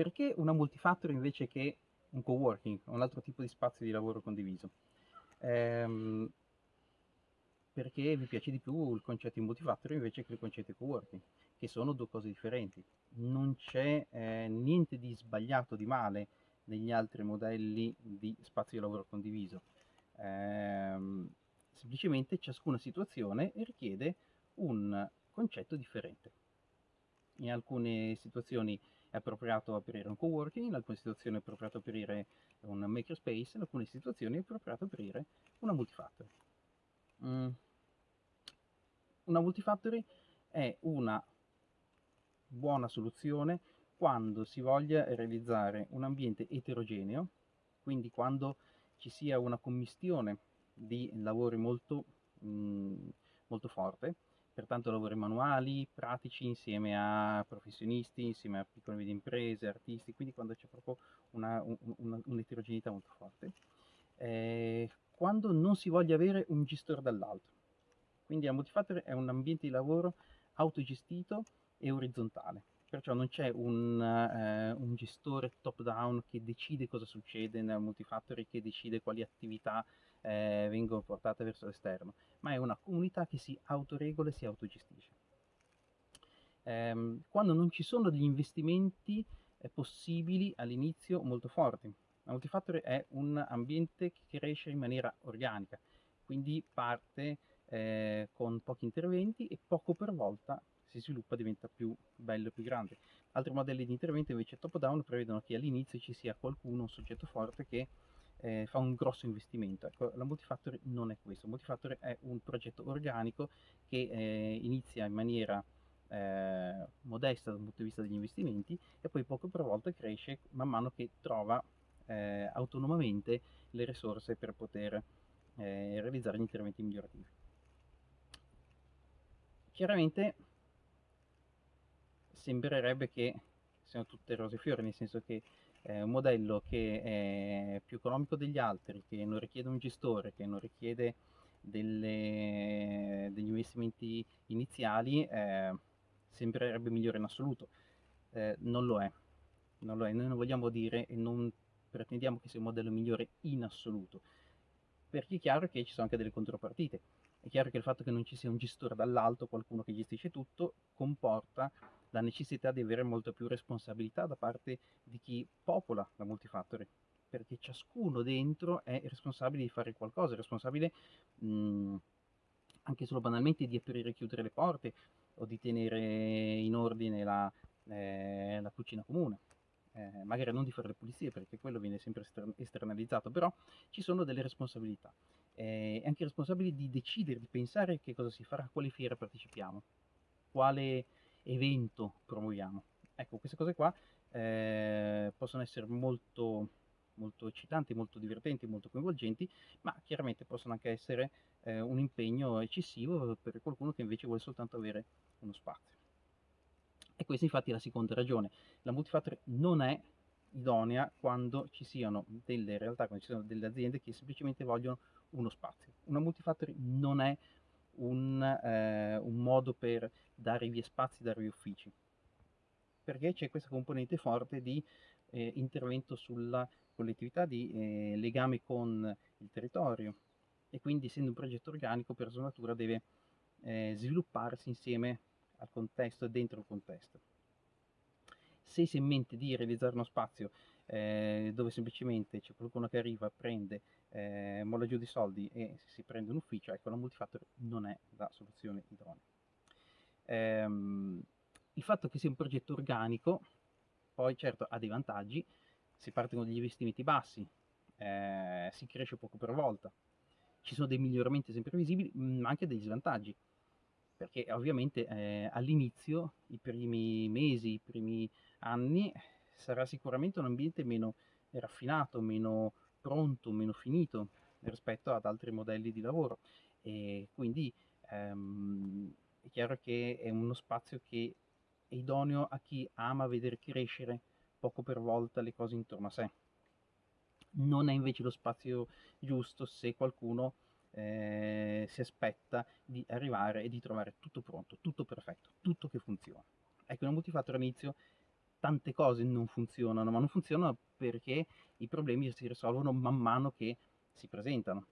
perché una multifactory invece che un coworking, un altro tipo di spazio di lavoro condiviso? Ehm, perché vi piace di più il concetto di multifactory invece che il concetto di coworking, che sono due cose differenti. Non c'è eh, niente di sbagliato, di male negli altri modelli di spazio di lavoro condiviso. Ehm, semplicemente ciascuna situazione richiede un concetto differente. In alcune situazioni è appropriato aprire un coworking, in alcune situazioni è appropriato aprire un makerspace, in alcune situazioni è appropriato aprire una multifactory. Mm. Una multifactory è una buona soluzione quando si voglia realizzare un ambiente eterogeneo, quindi quando ci sia una commistione di lavori molto, mm, molto forte, pertanto lavori manuali, pratici insieme a professionisti, insieme a piccole e medie imprese, artisti, quindi quando c'è proprio un'eterogeneità un, molto forte. Eh, quando non si voglia avere un gestore dall'alto. Quindi la Multifactory è un ambiente di lavoro autogestito e orizzontale, perciò non c'è un, eh, un, gestore top down che decide cosa succede nella Multifactory, che decide quali attività eh, vengono portate verso l'esterno, ma è una comunità che si autoregola e si autogestisce. Eh, quando non ci sono degli investimenti eh, possibili all'inizio molto forti. La Multifactory è un ambiente che cresce in maniera organica, quindi parte eh, con pochi interventi e poco per volta si sviluppa diventa più bello e più grande. Altri modelli di intervento invece top down prevedono che all'inizio ci sia qualcuno, un soggetto forte che eh, fa un grosso investimento. Ecco, la Multifactory non è questo, Multifactory è un progetto organico che eh, inizia in maniera eh, modesta dal punto di vista degli investimenti e poi poco per volta cresce man mano che trova eh, autonomamente le risorse per poter eh, realizzare gli interventi migliorativi. Chiaramente sembrerebbe che siano tutte rose e fiori, nel senso che è un modello che è più economico degli altri, che non richiede un gestore, che non richiede delle, degli investimenti iniziali, eh, sembrerebbe migliore in assoluto. Eh, non lo è, non lo è, noi non vogliamo dire e non pretendiamo che sia un modello migliore in assoluto, perché è chiaro che ci sono anche delle contropartite. È chiaro che il fatto che non ci sia un gestore dall'alto, qualcuno che gestisce tutto, comporta la necessità di avere molta più responsabilità da parte di chi popola la multifactory, perché ciascuno dentro è responsabile di fare qualcosa, è responsabile mh, anche solo banalmente di aprire e chiudere le porte o di tenere in ordine la, eh, la cucina comune. Eh, magari non di fare le pulizie perché quello viene sempre esternalizzato, però ci sono delle responsabilità eh, anche responsabili di decidere, di pensare che cosa si farà, a quale fiera partecipiamo, quale evento promuoviamo. Ecco, queste cose qua eh, possono essere molto, molto eccitanti, molto divertenti, molto coinvolgenti, ma chiaramente possono anche essere eh, un impegno eccessivo per qualcuno che invece vuole soltanto avere uno spazio. E questa infatti è la seconda ragione. La multifactory non è idonea quando ci siano delle realtà, quando ci siano delle aziende che semplicemente vogliono uno spazio. Una multifactory non è un, eh, un modo per dare via spazi, dare via uffici, perché c'è questa componente forte di eh, intervento sulla collettività, di eh, legame con il territorio e quindi essendo un progetto organico per sua natura deve eh, svilupparsi insieme al contesto e dentro il contesto. Se si ha in mente di realizzare uno spazio eh, dove semplicemente c'è qualcuno che arriva, prende, eh, molla giù di soldi e si prende un ufficio, ecco la multifactor non è la soluzione idonea. Ehm, il fatto che sia un progetto organico poi certo ha dei vantaggi, si parte con degli investimenti bassi, eh, si cresce poco per volta, ci sono dei miglioramenti sempre visibili, ma anche degli svantaggi, perché ovviamente eh, all'inizio, i primi mesi, i primi anni, sarà sicuramente un ambiente meno raffinato, meno pronto, meno finito rispetto ad altri modelli di lavoro e quindi ehm, è chiaro che è uno spazio che è idoneo a chi ama vedere crescere poco per volta le cose intorno a sé. Non è invece lo spazio giusto se qualcuno eh, si aspetta di arrivare e di trovare tutto pronto, tutto perfetto, tutto che funziona. Ecco, una multifactor all'inizio tante cose non funzionano, ma non funzionano perché i problemi si risolvono man mano che si presentano.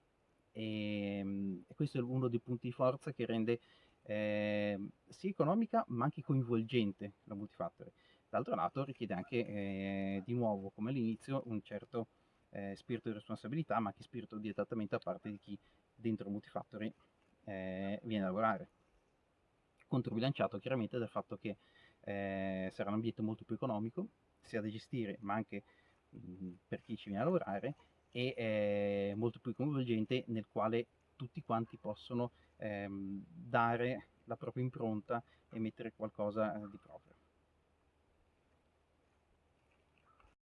E, ehm, e questo è uno dei punti di forza che rende eh, sia economica ma anche coinvolgente la multifactory. D'altro lato richiede anche, eh, di nuovo, come all'inizio, un certo eh, spirito di responsabilità, ma anche spirito di adattamento da parte di chi dentro Multifactory eh, viene a lavorare. Controbilanciato chiaramente dal fatto che eh, sarà un ambiente molto più economico, sia da gestire, ma anche mh, per chi ci viene a lavorare, e eh, molto più coinvolgente nel quale tutti quanti possono ehm, dare la propria impronta e mettere qualcosa eh, di proprio.